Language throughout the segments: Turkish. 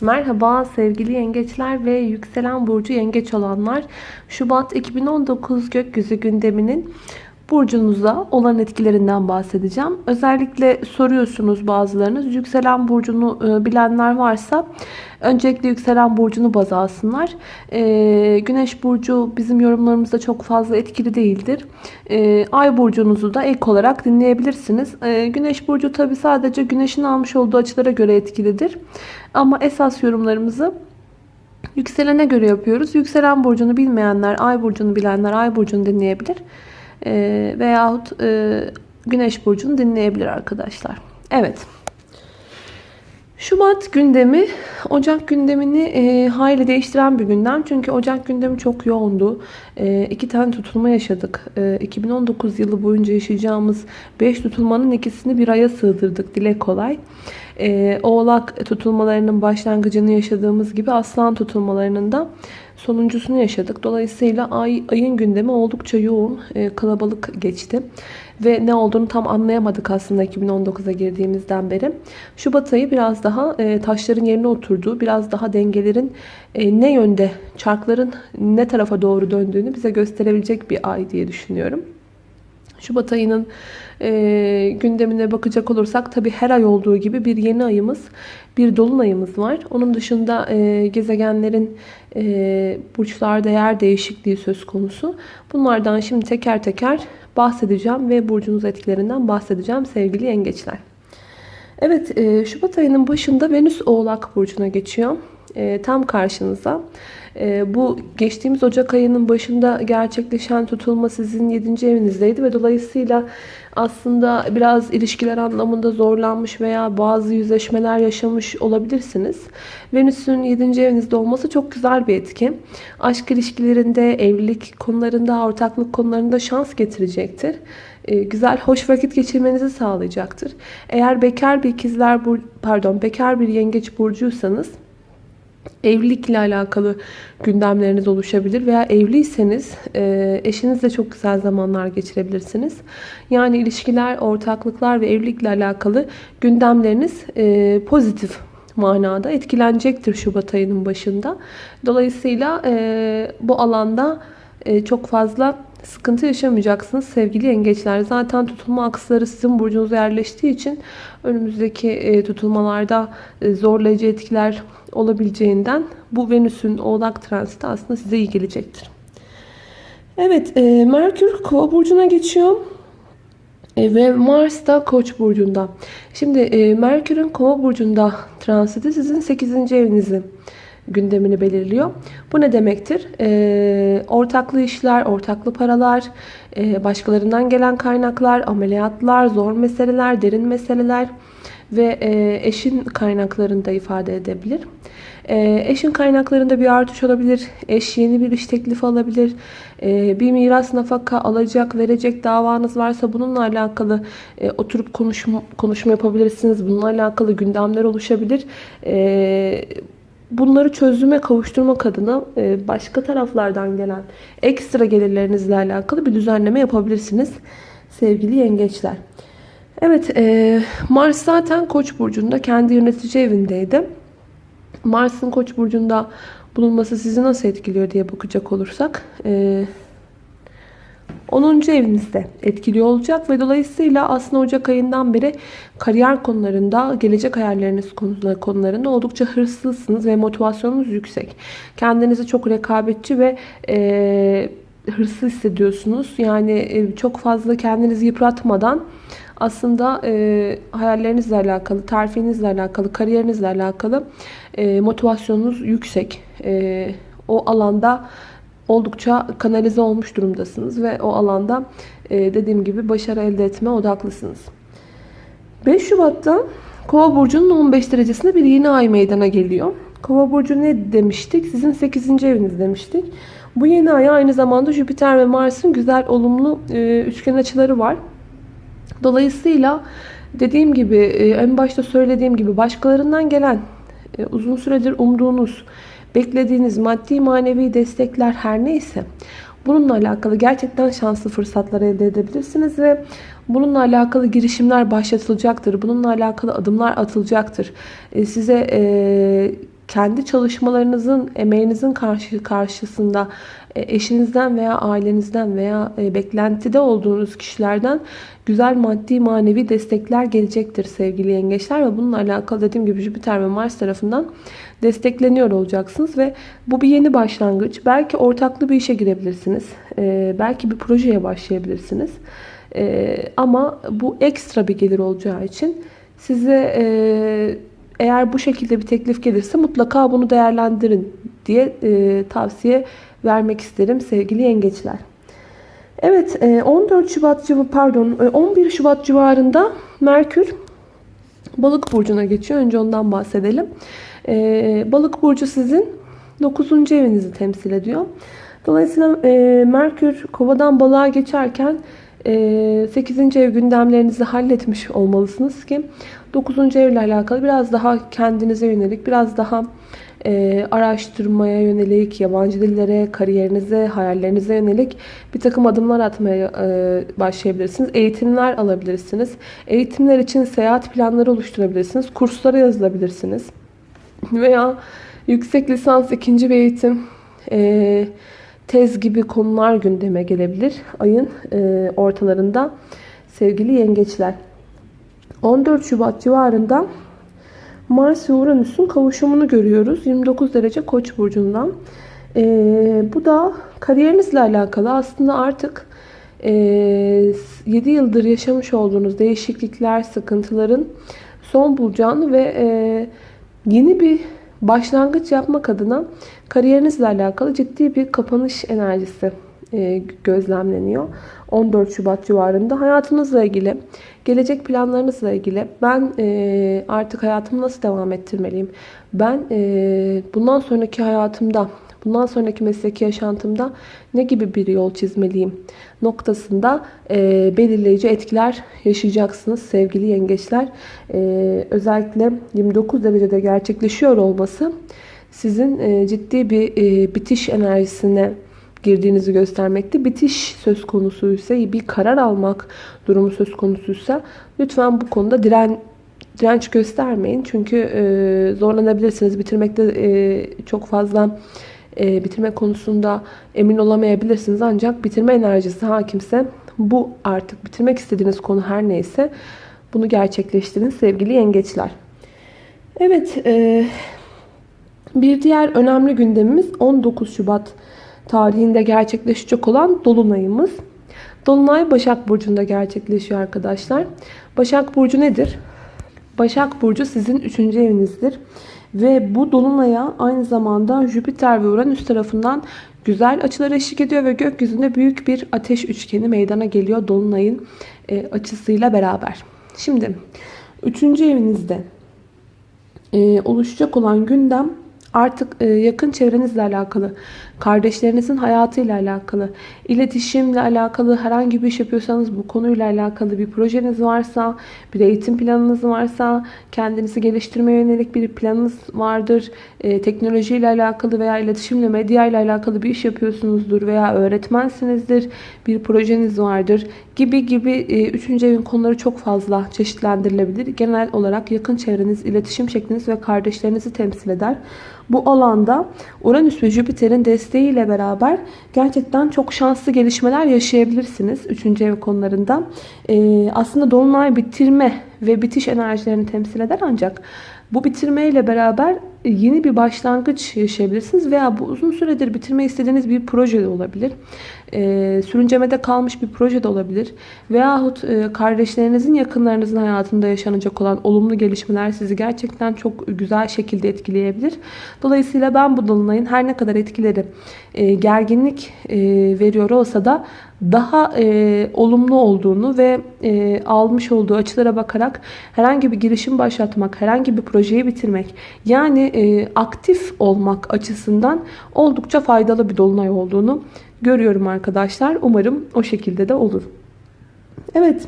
Merhaba sevgili yengeçler ve yükselen burcu yengeç olanlar. Şubat 2019 gökyüzü gündeminin burcunuza olan etkilerinden bahsedeceğim. Özellikle soruyorsunuz bazılarınız. Yükselen burcunu e, bilenler varsa öncelikle yükselen burcunu baz alsınlar. E, güneş burcu bizim yorumlarımızda çok fazla etkili değildir. E, ay burcunuzu da ek olarak dinleyebilirsiniz. Güneş burcu tabi sadece güneşin almış olduğu açılara göre etkilidir. Ama esas yorumlarımızı yükselene göre yapıyoruz. Yükselen burcunu bilmeyenler, ay burcunu bilenler ay burcunu dinleyebilir e, veyahut e, Güneş burcunu dinleyebilir arkadaşlar. Evet. Şubat gündemi Ocak gündemini e, hayli değiştiren bir gündem. Çünkü Ocak gündemi çok yoğundu. E, iki tane tutulma yaşadık. E, 2019 yılı boyunca yaşayacağımız 5 tutulmanın ikisini bir aya sığdırdık. Dile kolay. E, Oğlak tutulmalarının başlangıcını yaşadığımız gibi Aslan tutulmalarının da sonuncusunu yaşadık. Dolayısıyla ay, ayın gündemi oldukça yoğun, e, kalabalık geçti. Ve ne olduğunu tam anlayamadık aslında 2019'a girdiğimizden beri. Şubat ayı biraz daha e, taşların yerine oturduğu, biraz daha dengelerin e, ne yönde, çarkların ne tarafa doğru döndüğünü bize gösterebilecek bir ay diye düşünüyorum. Şubat ayının e, gündemine bakacak olursak tabi her ay olduğu gibi bir yeni ayımız, bir dolunayımız var. Onun dışında e, gezegenlerin e, burçlarda yer değişikliği söz konusu. Bunlardan şimdi teker teker bahsedeceğim ve burcunuz etkilerinden bahsedeceğim sevgili yengeçler. Evet e, Şubat ayının başında Venüs Oğlak Burcu'na geçiyor. E, tam karşınıza. E, bu geçtiğimiz Ocak ayının başında gerçekleşen tutulma sizin 7. evinizdeydi ve dolayısıyla aslında biraz ilişkiler anlamında zorlanmış veya bazı yüzleşmeler yaşamış olabilirsiniz. Venüs'ün 7. evinizde olması çok güzel bir etki. Aşk ilişkilerinde, evlilik konularında, ortaklık konularında şans getirecektir. E, güzel, hoş vakit geçirmenizi sağlayacaktır. Eğer bekar bir ikizler, pardon, bekar bir yengeç burcuysanız evlilikle alakalı gündemleriniz oluşabilir veya evliyseniz e, eşinizle çok güzel zamanlar geçirebilirsiniz. Yani ilişkiler, ortaklıklar ve evlilikle alakalı gündemleriniz e, pozitif manada etkilenecektir Şubat ayının başında. Dolayısıyla e, bu alanda çok fazla sıkıntı yaşamayacaksınız sevgili yengeçler. Zaten tutulma aksları sizin burcunuza yerleştiği için önümüzdeki tutulmalarda zorlayıcı etkiler olabileceğinden bu Venüs'ün oğlak transiti aslında size iyi gelecektir. Evet e, Merkür kova burcuna geçiyor. E, ve Mars da koç burcunda. Şimdi e, Merkür'ün kova burcunda transiti sizin 8. evinizi gündemini belirliyor. Bu ne demektir? E, ortaklı işler, ortaklı paralar, e, başkalarından gelen kaynaklar, ameliyatlar, zor meseleler, derin meseleler ve e, eşin kaynaklarını da ifade edebilir. E, eşin kaynaklarında bir artış olabilir. Eş yeni bir iş teklifi alabilir. E, bir miras nafaka alacak, verecek davanız varsa bununla alakalı e, oturup konuşma, konuşma yapabilirsiniz. Bununla alakalı gündemler oluşabilir. E, bunları çözüme kavuşturmak adına e, başka taraflardan gelen ekstra gelirlerinizle alakalı bir düzenleme yapabilirsiniz sevgili yengeçler. Evet e, Mars zaten Koç burcunda kendi yönetici evindeydi. Mars'ın Koç burcunda bulunması sizi nasıl etkiliyor diye bakacak olursak e, 10. evinizde etkili olacak ve dolayısıyla aslında Ocak ayından beri kariyer konularında, gelecek hayalleriniz konularında oldukça hırslısınız ve motivasyonunuz yüksek. Kendinizi çok rekabetçi ve e, hırslı hissediyorsunuz. Yani e, çok fazla kendinizi yıpratmadan aslında e, hayallerinizle alakalı, terfinizle alakalı, kariyerinizle alakalı e, motivasyonunuz yüksek. E, o alanda oldukça kanalize olmuş durumdasınız ve o alanda e, dediğim gibi başarı elde etme odaklısınız. 5 Şubat'ta Kova burcunun 15 derecesinde bir yeni ay meydana geliyor. Kova burcu ne demiştik? Sizin 8. eviniz demiştik. Bu yeni ay aynı zamanda Jüpiter ve Mars'ın güzel olumlu e, üçgen açıları var. Dolayısıyla dediğim gibi e, en başta söylediğim gibi başkalarından gelen uzun süredir umduğunuz, beklediğiniz maddi manevi destekler her neyse bununla alakalı gerçekten şanslı fırsatlar elde edebilirsiniz ve bununla alakalı girişimler başlatılacaktır. Bununla alakalı adımlar atılacaktır. E, size kendi çalışmalarınızın, emeğinizin karşı karşısında e, eşinizden veya ailenizden veya e, beklentide olduğunuz kişilerden güzel maddi manevi destekler gelecektir sevgili yengeçler ve bununla alakalı dediğim gibi Jüpiter ve Mars tarafından destekleniyor olacaksınız ve bu bir yeni başlangıç. Belki ortaklı bir işe girebilirsiniz. E, belki bir projeye başlayabilirsiniz. Ama bu ekstra bir gelir olacağı için size eğer bu şekilde bir teklif gelirse mutlaka bunu değerlendirin diye tavsiye vermek isterim sevgili yengeçler. Evet 14 e, Şubat pardon 11 e, Şubat civarında Merkür Balık burcuna geçiyor. Önce ondan bahsedelim. E, Balık burcu sizin 9. evinizi temsil ediyor. Dolayısıyla Merkür Kova'dan balığa geçerken 8. ev gündemlerinizi halletmiş olmalısınız ki 9. evle alakalı biraz daha kendinize yönelik, biraz daha e, araştırmaya yönelik, yabancı dillere, kariyerinize, hayallerinize yönelik bir takım adımlar atmaya e, başlayabilirsiniz. Eğitimler alabilirsiniz. Eğitimler için seyahat planları oluşturabilirsiniz. Kurslara yazılabilirsiniz. Veya yüksek lisans ikinci bir eğitim, e, tez gibi konular gündeme gelebilir. Ayın e, ortalarında sevgili yengeçler. 14 Şubat civarında Mars ve Uranüs'ün kavuşumunu görüyoruz. 29 derece Koç burcundan. Ee, bu da kariyerinizle alakalı. Aslında artık e, 7 yıldır yaşamış olduğunuz değişiklikler, sıkıntıların son bulacağını ve e, yeni bir başlangıç yapmak adına kariyerinizle alakalı ciddi bir kapanış enerjisi e, gözlemleniyor. 14 Şubat civarında hayatınızla ilgili, gelecek planlarınızla ilgili ben e, artık hayatımı nasıl devam ettirmeliyim? Ben e, bundan sonraki hayatımda, bundan sonraki mesleki yaşantımda ne gibi bir yol çizmeliyim noktasında belirleyici etkiler yaşayacaksınız sevgili yengeçler. Özellikle 29 derecede gerçekleşiyor olması sizin ciddi bir bitiş enerjisine girdiğinizi göstermekte. Bitiş söz konusuysa, bir karar almak durumu söz konusuysa lütfen bu konuda diren direnç göstermeyin. Çünkü e, zorlanabilirsiniz. Bitirmekte e, çok fazla e, bitirme konusunda emin olamayabilirsiniz. Ancak bitirme enerjisi hakimse bu artık bitirmek istediğiniz konu her neyse bunu gerçekleştirin sevgili yengeçler. Evet, e, bir diğer önemli gündemimiz 19 Şubat tarihinde gerçekleşecek olan Dolunay'ımız. Dolunay Başak Burcu'nda gerçekleşiyor arkadaşlar. Başak Burcu nedir? Başak Burcu sizin 3. evinizdir. Ve bu Dolunay'a aynı zamanda Jüpiter ve Uranüs tarafından güzel açılar eşlik ediyor ve gökyüzünde büyük bir ateş üçgeni meydana geliyor Dolunay'ın e, açısıyla beraber. Şimdi 3. evinizde e, oluşacak olan gündem artık e, yakın çevrenizle alakalı, kardeşlerinizin hayatıyla alakalı, iletişimle alakalı herhangi bir iş yapıyorsanız bu konuyla alakalı bir projeniz varsa, bir eğitim planınız varsa, kendinizi geliştirmeye yönelik bir planınız vardır, e, teknolojiyle alakalı veya iletişimle, medya ile alakalı bir iş yapıyorsunuzdur veya öğretmensinizdir, bir projeniz vardır gibi gibi e, üçüncü evin konuları çok fazla çeşitlendirilebilir. Genel olarak yakın çevreniz, iletişim şekliniz ve kardeşlerinizi temsil eder. Bu alanda Uranüs ve Jüpiter'in desteğiyle beraber gerçekten çok şanslı gelişmeler yaşayabilirsiniz. Üçüncü ev konularında. Ee, aslında Dolunay bitirme ve bitiş enerjilerini temsil eder ancak bu bitirmeyle beraber yeni bir başlangıç yaşayabilirsiniz veya bu uzun süredir bitirme istediğiniz bir proje de olabilir. E, sürüncemede kalmış bir proje de olabilir. Veyahut e, kardeşlerinizin yakınlarınızın hayatında yaşanacak olan olumlu gelişmeler sizi gerçekten çok güzel şekilde etkileyebilir. Dolayısıyla ben bu dolunayın her ne kadar etkileri e, gerginlik e, veriyor olsa da daha e, olumlu olduğunu ve e, almış olduğu açılara bakarak herhangi bir girişim başlatmak, herhangi bir projeyi bitirmek yani e, aktif olmak açısından oldukça faydalı bir dolunay olduğunu görüyorum arkadaşlar. Umarım o şekilde de olur. Evet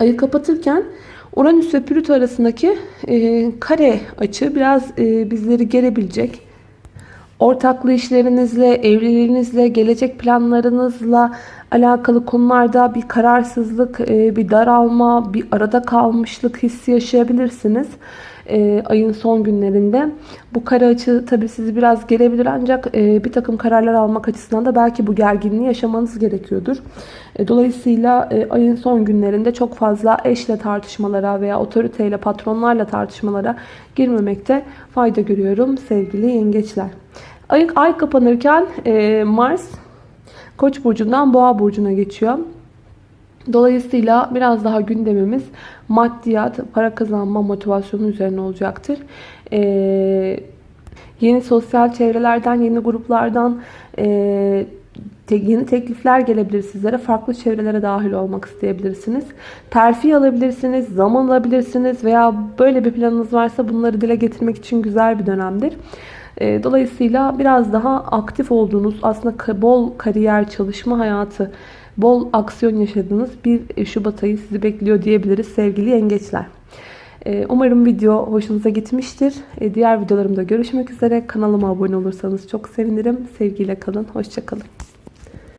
ayı kapatırken Uranüs ve Plüto arasındaki e, kare açı biraz e, bizleri gerebilecek ortaklı işlerinizle, evliliğinizle, gelecek planlarınızla alakalı konularda bir kararsızlık, e, bir daralma, bir arada kalmışlık hissi yaşayabilirsiniz. E, ayın son günlerinde. Bu kara açı tabii sizi biraz gelebilir ancak e, bir takım kararlar almak açısından da belki bu gerginliği yaşamanız gerekiyordur. E, dolayısıyla e, ayın son günlerinde çok fazla eşle tartışmalara veya otoriteyle, patronlarla tartışmalara girmemekte fayda görüyorum sevgili yengeçler. Ay, ay kapanırken e, Mars Koç burcundan Boğa burcuna geçiyor. Dolayısıyla biraz daha gündemimiz maddiyat, para kazanma motivasyonu üzerine olacaktır. Ee, yeni sosyal çevrelerden, yeni gruplardan e, te, yeni teklifler gelebilir sizlere. Farklı çevrelere dahil olmak isteyebilirsiniz. Terfi alabilirsiniz, zaman alabilirsiniz veya böyle bir planınız varsa bunları dile getirmek için güzel bir dönemdir. Ee, dolayısıyla biraz daha aktif olduğunuz, aslında bol kariyer, çalışma hayatı, bol aksiyon yaşadığınız bir Şubat ayı sizi bekliyor diyebiliriz sevgili yengeçler. Ee, umarım video hoşunuza gitmiştir. Ee, diğer videolarımda görüşmek üzere. Kanalıma abone olursanız çok sevinirim. Sevgiyle kalın. Hoşçakalın.